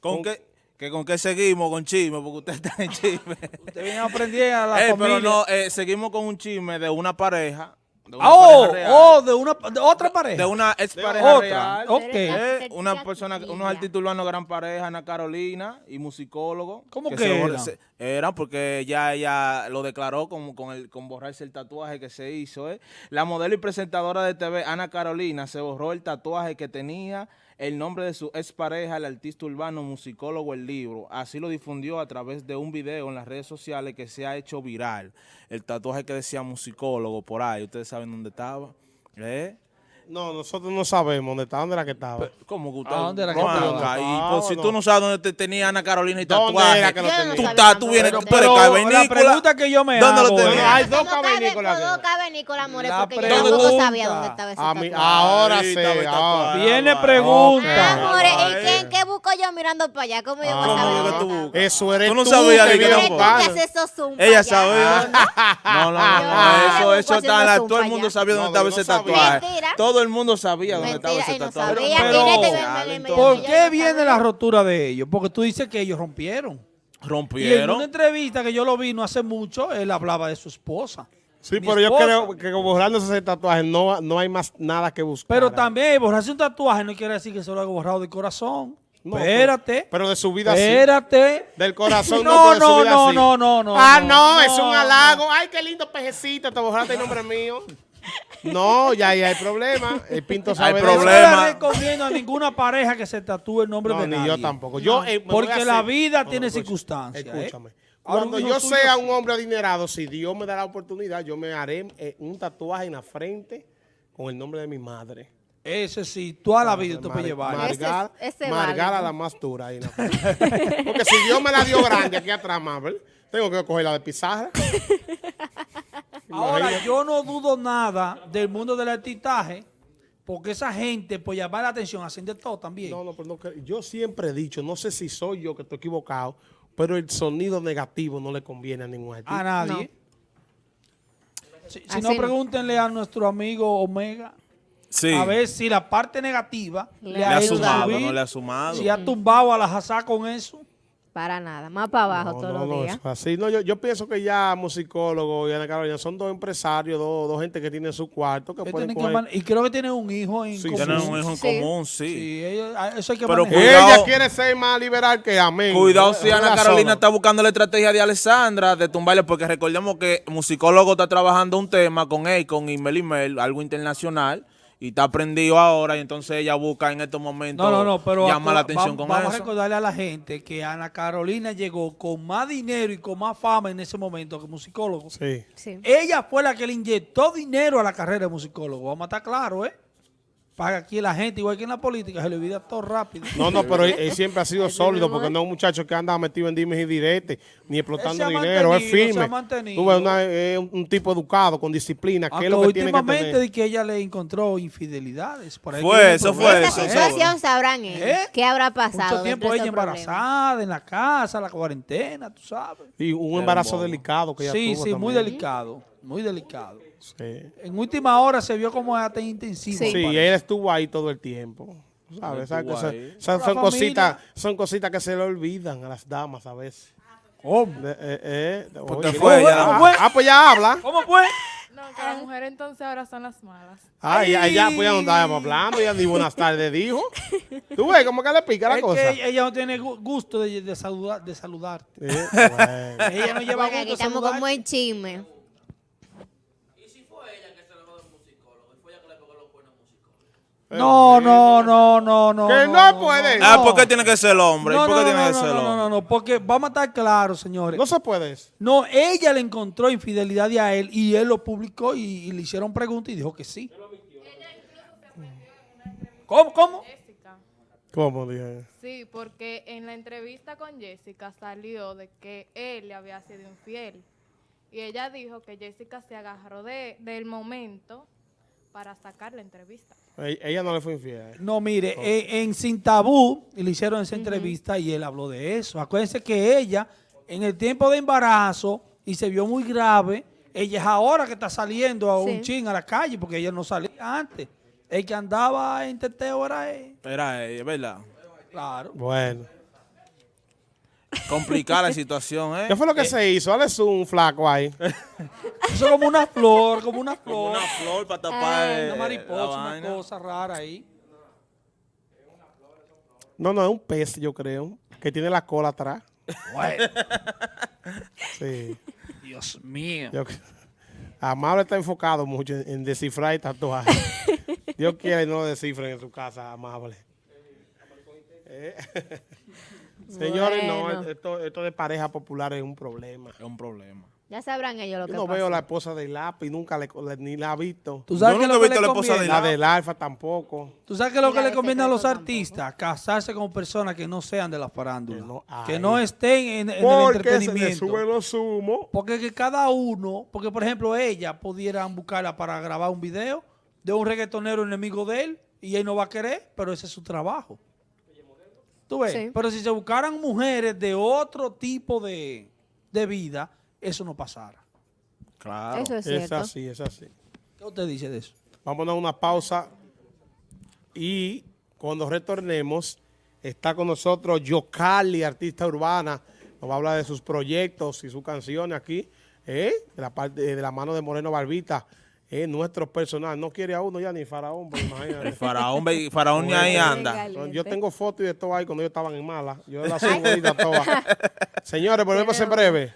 ¿Con qué? Que con qué seguimos con chisme, porque usted está en chisme. Usted viene a aprender a la Eh, familia. pero no, eh, seguimos con un chisme de una pareja. De una Ah, oh, pareja real, oh, de una de otra pareja. de una ex pareja otra. real. Ok. Eh, una persona, unos artistas urbanos gran pareja, Ana Carolina y musicólogo. ¿Cómo que se- eran porque ya ella lo declaró con, con, el, con borrarse el tatuaje que se hizo. eh. La modelo y presentadora de TV, Ana Carolina, se borró el tatuaje que tenía el nombre de su expareja, el artista urbano, musicólogo, el libro. Así lo difundió a través de un video en las redes sociales que se ha hecho viral. El tatuaje que decía musicólogo por ahí, ustedes saben dónde estaba. ¿Eh? No, nosotros no sabemos dónde está, dónde era que estaba. ¿Cómo usted? ¿A dónde era que ¿Cómo estaba? Y Ah, pues, si no. tú no sabes dónde te tenía Ana Carolina y ¿Dónde tatuaje, era que lo tenía? tú, estás, tú vienes, era. tú eres Pero cavernícola. la pregunta que yo me ¿Dónde lo hago tenía? es- No, hay dos Todo cabe- cavernícolas Todo aquí. cavernícola, more, La porque yo tampoco sabía dónde estaba ese tatuaje. ahora Ahí el ahora. Viene Ah, pregunta. Ah, more, Ay. ¿y qué, qué busco yo mirando para allá? ¿Cómo yo voy a Ah, saber ¿Cómo dónde tú? Eso eres Tú no tú sabías de no haces esos zoom Ella sabía. No, no, no, eso, está, todo el mundo sabía dónde estaba ese tatuaje. Mentira. Todo el mundo sabía dónde Mentira, estaba ese no tatuaje. sabía. Pero- ¿Por qué viene la rotura de ellos? Porque tú dices que ellos rompieron. Y en Rompieron. una entrevista que yo lo vi no hace mucho, él hablaba de su esposa. Sí, Mi pero yo esposa. creo que borrándose ese tatuaje no, no hay más nada que buscar. Pero también borrarse un tatuaje no quiere decir que se lo haya borrado del corazón. No, Espérate. Pero de su vida sí. Espérate. Del corazón no, No, de su no, vida no, sí. no, no, no, Ah, no, no, es un halago. Ay, qué lindo pejecito, te borraste el nombre mío. No, ya ahí hay problema. El Pinto sabe de eso. No le recomiendo a ninguna pareja que se tatúe el nombre No, de ni nadie. yo tampoco. Yo, eh, Porque la vida No, tiene escucha, circunstancias. ¿eh? Escúchame. Cuando yo sea un hombre adinerado, si Dios me da la oportunidad, yo me haré eh, un tatuaje en la frente con el nombre de mi madre. Ese sí, toda la vida tú puedes Mar- llevar. Margara, Ese- la más dura ahí en la frente. Porque si Dios me la dio grande aquí atrás, Marvel, tengo que coger la de pizarra. Ahora, yo no dudo nada del mundo del artistaje, porque esa gente, por llamar la atención, hacen de todo también. No, no, pero no, que- yo siempre he dicho, no sé si soy yo que estoy equivocado, pero el sonido negativo no le conviene a ningún artista. a nadie. Si, no, pregúntenle a nuestro amigo Omega Sí. a ver si la parte negativa le, Le Le ha sumado, no le ha sumado. si ha tumbado a la Hazá con eso. Para nada, más para abajo No, todos no, los no, días. así. No, yo, yo pienso que ya musicólogo y Ana Carolina son dos empresarios, dos, dos gente que tienen su cuarto que pueden que y creo que tiene un hijo en Sí, común. Tienen un hijo en Sí. común, sí. Sí, ellos- a- eso hay que Pero cuidado. Ella quiere ser más liberal que amén. Cuidado si Ana. Carolina está buscando la estrategia de Alessandra de tumbarle, porque recordemos que musicólogo está trabajando un tema con él, con Imel Imel, algo internacional, y está prendido ahora, y entonces ella busca en estos momentos No, no, no, pero llamar la atención va- con vamos a eso. recordarle a la gente que Ana Carolina llegó con más dinero y con más fama en ese momento que musicólogo. Sí. Sí. Ella fue la que le inyectó dinero a la carrera de musicólogo. Vamos a estar claros, ¿eh? Para aquí la gente, igual que en la política, se le olvida todo rápido. No, no, pero él, él siempre ha sido sólido porque no es un muchacho que anda metido en dimes y diretes ni explotando dinero, es firme. Tú ves una- un, tipo educado, con disciplina, que es lo que tiene que últimamente tener. de que ella le encontró infidelidades. Por ahí Fue, eso fue eso, ¿eh? situación sabrán ellos. ¿Eh? ¿Qué habrá pasado? Mucho tiempo ella problemas? embarazada, en la casa, la cuarentena, tú sabes. Y un embarazo delicado que ella Sí, tuvo sí, muy también. delicado, muy delicado. Sí, En última hora se vio como hasta intensivo. Sí. Sí, él estuvo ahí todo el tiempo. ¿Sabes? Son- cositas, son cositas que se le olvidan a las damas a veces. ¿Cómo? Eh, eh, oye, fue ah, ah, fue? ah, pues ya habla. ¿Cómo fue? No, que las mujeres entonces ahora son las malas. Ay, ya, ya, pues ya no estábamos hablando, ya ni buenas tardes dijo. Tú ves cómo que le pica la Es cosa. que ella no tiene gu- gusto de, de saludar, de saludarte. Bueno. Ella no lleva Bueno, aquí gusto de estamos saludarte. como en chisme. No, no, no, no, no. Que no puede. Ah, ¿por qué tiene que ser el hombre? No, ¿Y por no, qué no, tiene no, que ser el no, no, hombre? no, no, porque vamos a estar claros, señores. No se puede eso. No, ella le encontró infidelidad a él y él lo publicó y, y le hicieron preguntas y dijo que sí. ¿Cómo? ¿Cómo? Jessica. ¿Cómo dije? Sí, porque en la entrevista con Jessica salió de que él le había sido infiel. Y ella dijo que Jessica se agarró de, del momento para sacar la entrevista. Ella no le fue infiel. No, mire, en, en Sin Tabú le hicieron esa entrevista y él habló de eso. Acuérdense que ella, en el tiempo de embarazo, y se vio muy grave, ella es ahora que está saliendo a un chin a la calle, porque ella no salía antes. El que andaba en teteo era él. Era ella, ¿verdad? Claro. Bueno. Complicada la situación, ¿eh? ¿Qué fue lo que se hizo? Dale un flaco ahí. Eso es como una flor, como una Como flor. una flor para tapar eh, Una la mariposa, una vaina. cosa rara ahí. No, no, es un pez, yo creo, que tiene la cola atrás. Sí. Dios mío. Yo- Amable está enfocado mucho en, en descifrar y tatuaje. Dios quiere y no lo descifren en su casa, Amable. Eh. Señores, Bueno. no, esto, esto de pareja popular es un problema. Es un problema. Ya sabrán ellos lo Yo que no veo la esposa del lápiz, nunca le, le- ni la he visto. ¿Tú sabes Yo nunca lo he que visto le la esposa de conviene? La del alfa tampoco. ¿Tú sabes qué es lo Y que le de conviene a los tampoco. artistas? Casarse con personas que no sean de la farándula. Que no que estén en, en el Porque se le entretenimiento. suben los humos. Porque que cada uno, porque por ejemplo ella pudieran buscarla para grabar un video de un reggaetonero enemigo de él y él no va a querer, pero ese es su trabajo. ¿Tú ves? Sí. Pero si se buscaran mujeres de otro tipo de, de vida, eso no pasara. Claro. Eso es Es cierto. así, es así. ¿Qué usted dice de eso? Vámonos a una pausa y cuando retornemos está con nosotros Yocali, artista urbana. Nos va a hablar de sus proyectos y sus canciones aquí, ¿eh? de, la parte, de la mano de Moreno Barbita, ¿eh? nuestro personal. No quiere a uno ya ni faraón, El imagínate. faraón, faraón ni ahí anda. Yo tengo fotos y de todo ahí cuando ellos estaban en mala. Yo las subo ahorita todas. Señores, volvemos en breve.